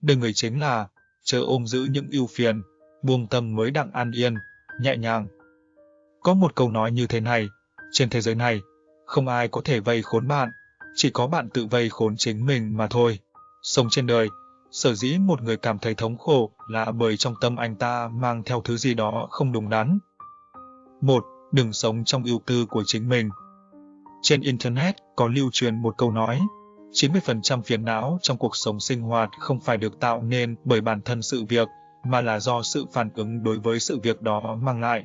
đời người chính là chớ ôm giữ những ưu phiền, buông tâm mới đặng an yên, nhẹ nhàng. Có một câu nói như thế này, trên thế giới này, không ai có thể vây khốn bạn, chỉ có bạn tự vây khốn chính mình mà thôi. Sống trên đời, sở dĩ một người cảm thấy thống khổ là bởi trong tâm anh ta mang theo thứ gì đó không đúng đắn. Một, Đừng sống trong ưu tư của chính mình. Trên Internet có lưu truyền một câu nói, 90% phiền não trong cuộc sống sinh hoạt không phải được tạo nên bởi bản thân sự việc, mà là do sự phản ứng đối với sự việc đó mang lại.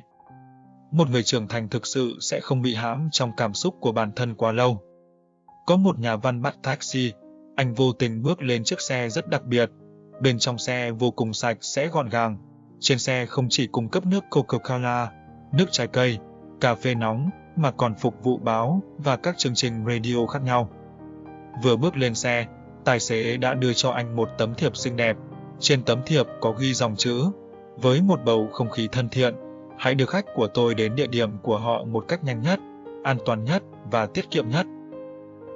Một người trưởng thành thực sự sẽ không bị hãm trong cảm xúc của bản thân quá lâu. Có một nhà văn bắt taxi, anh vô tình bước lên chiếc xe rất đặc biệt. Bên trong xe vô cùng sạch sẽ gọn gàng. Trên xe không chỉ cung cấp nước Coca-Cola, nước trái cây, cà phê nóng, mà còn phục vụ báo và các chương trình radio khác nhau. Vừa bước lên xe, tài xế đã đưa cho anh một tấm thiệp xinh đẹp. Trên tấm thiệp có ghi dòng chữ, với một bầu không khí thân thiện, hãy đưa khách của tôi đến địa điểm của họ một cách nhanh nhất, an toàn nhất và tiết kiệm nhất.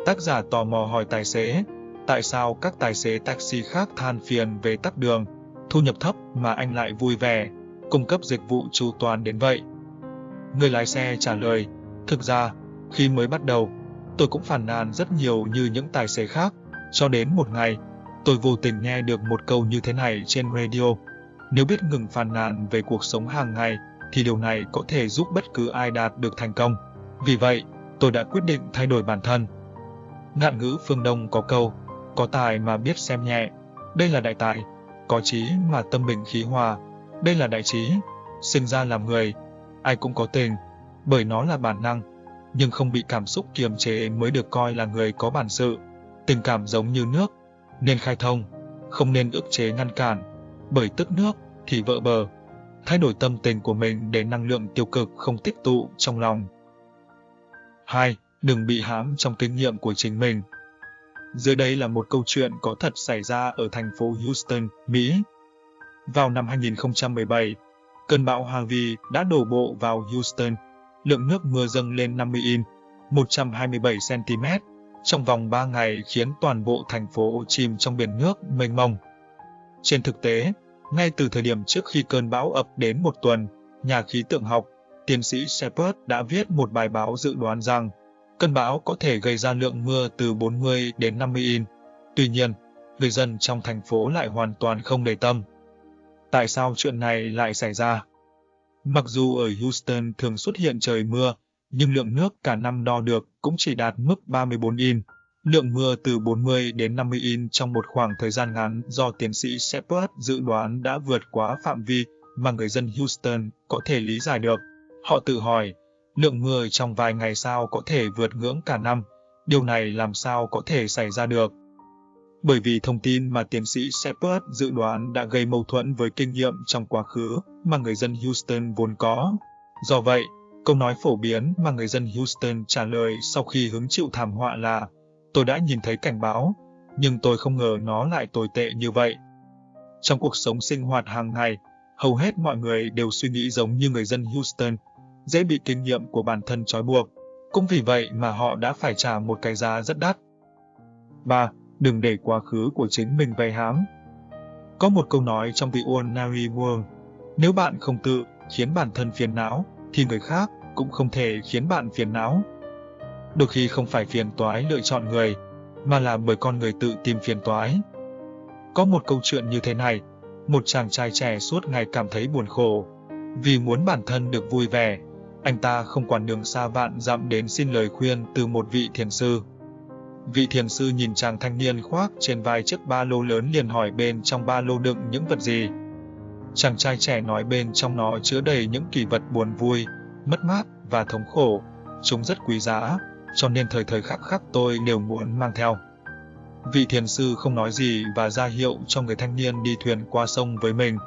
Tác giả tò mò hỏi tài xế, tại sao các tài xế taxi khác than phiền về tắc đường, thu nhập thấp mà anh lại vui vẻ, cung cấp dịch vụ chu toàn đến vậy. Người lái xe trả lời, thực ra, khi mới bắt đầu, tôi cũng phản nàn rất nhiều như những tài xế khác, cho đến một ngày, tôi vô tình nghe được một câu như thế này trên radio. Nếu biết ngừng phàn nàn về cuộc sống hàng ngày, thì điều này có thể giúp bất cứ ai đạt được thành công. Vì vậy, tôi đã quyết định thay đổi bản thân. Ngạn ngữ phương Đông có câu, có tài mà biết xem nhẹ, đây là đại tài, có trí mà tâm bình khí hòa, đây là đại trí, sinh ra làm người, ai cũng có tình, bởi nó là bản năng, nhưng không bị cảm xúc kiềm chế mới được coi là người có bản sự. Tình cảm giống như nước, nên khai thông, không nên ức chế ngăn cản, bởi tức nước thì vỡ bờ. Thay đổi tâm tình của mình để năng lượng tiêu cực không tích tụ trong lòng. 2. Đừng bị hãm trong kinh nghiệm của chính mình. Dưới đây là một câu chuyện có thật xảy ra ở thành phố Houston, Mỹ. Vào năm 2017, cơn bão Harvey đã đổ bộ vào Houston. Lượng nước mưa dâng lên 50 in, 127 cm, trong vòng 3 ngày khiến toàn bộ thành phố chìm trong biển nước mênh mông. Trên thực tế, ngay từ thời điểm trước khi cơn bão ập đến một tuần, nhà khí tượng học, tiến sĩ Shepard đã viết một bài báo dự đoán rằng cơn bão có thể gây ra lượng mưa từ 40 đến 50 in. Tuy nhiên, người dân trong thành phố lại hoàn toàn không để tâm. Tại sao chuyện này lại xảy ra? Mặc dù ở Houston thường xuất hiện trời mưa, nhưng lượng nước cả năm đo được cũng chỉ đạt mức 34 in. Lượng mưa từ 40 đến 50 in trong một khoảng thời gian ngắn do tiến sĩ Shepard dự đoán đã vượt quá phạm vi mà người dân Houston có thể lý giải được. Họ tự hỏi, lượng mưa trong vài ngày sau có thể vượt ngưỡng cả năm, điều này làm sao có thể xảy ra được? Bởi vì thông tin mà tiến sĩ Shepard dự đoán đã gây mâu thuẫn với kinh nghiệm trong quá khứ mà người dân Houston vốn có. Do vậy, câu nói phổ biến mà người dân Houston trả lời sau khi hứng chịu thảm họa là Tôi đã nhìn thấy cảnh báo, nhưng tôi không ngờ nó lại tồi tệ như vậy. Trong cuộc sống sinh hoạt hàng ngày, hầu hết mọi người đều suy nghĩ giống như người dân Houston, dễ bị kinh nghiệm của bản thân trói buộc. Cũng vì vậy mà họ đã phải trả một cái giá rất đắt. 3. Đừng để quá khứ của chính mình vây hãm. Có một câu nói trong The Ordinary World, nếu bạn không tự khiến bản thân phiền não, thì người khác cũng không thể khiến bạn phiền não. Đôi khi không phải phiền toái lựa chọn người, mà là bởi con người tự tìm phiền toái. Có một câu chuyện như thế này, một chàng trai trẻ suốt ngày cảm thấy buồn khổ. Vì muốn bản thân được vui vẻ, anh ta không quản đường xa vạn dặm đến xin lời khuyên từ một vị thiền sư. Vị thiền sư nhìn chàng thanh niên khoác trên vai chiếc ba lô lớn liền hỏi bên trong ba lô đựng những vật gì. Chàng trai trẻ nói bên trong nó chứa đầy những kỷ vật buồn vui, mất mát và thống khổ. Chúng rất quý giá, cho nên thời thời khắc khắc tôi đều muốn mang theo. Vị thiền sư không nói gì và ra hiệu cho người thanh niên đi thuyền qua sông với mình.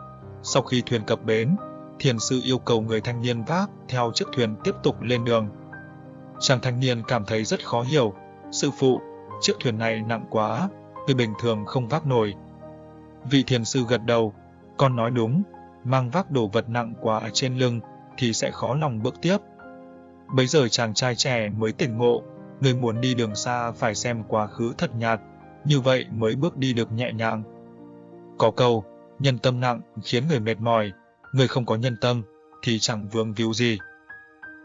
Sau khi thuyền cập bến, thiền sư yêu cầu người thanh niên vác theo chiếc thuyền tiếp tục lên đường. Chàng thanh niên cảm thấy rất khó hiểu. Sư phụ, chiếc thuyền này nặng quá, người bình thường không vác nổi. Vị thiền sư gật đầu, con nói đúng, mang vác đồ vật nặng quá trên lưng thì sẽ khó lòng bước tiếp. Bấy giờ chàng trai trẻ mới tỉnh ngộ, người muốn đi đường xa phải xem quá khứ thật nhạt, như vậy mới bước đi được nhẹ nhàng. Có câu, nhân tâm nặng khiến người mệt mỏi, người không có nhân tâm thì chẳng vương víu gì.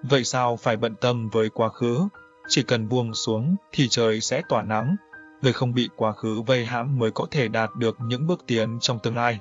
Vậy sao phải bận tâm với quá khứ? Chỉ cần buông xuống thì trời sẽ tỏa nắng, người không bị quá khứ vây hãm mới có thể đạt được những bước tiến trong tương lai.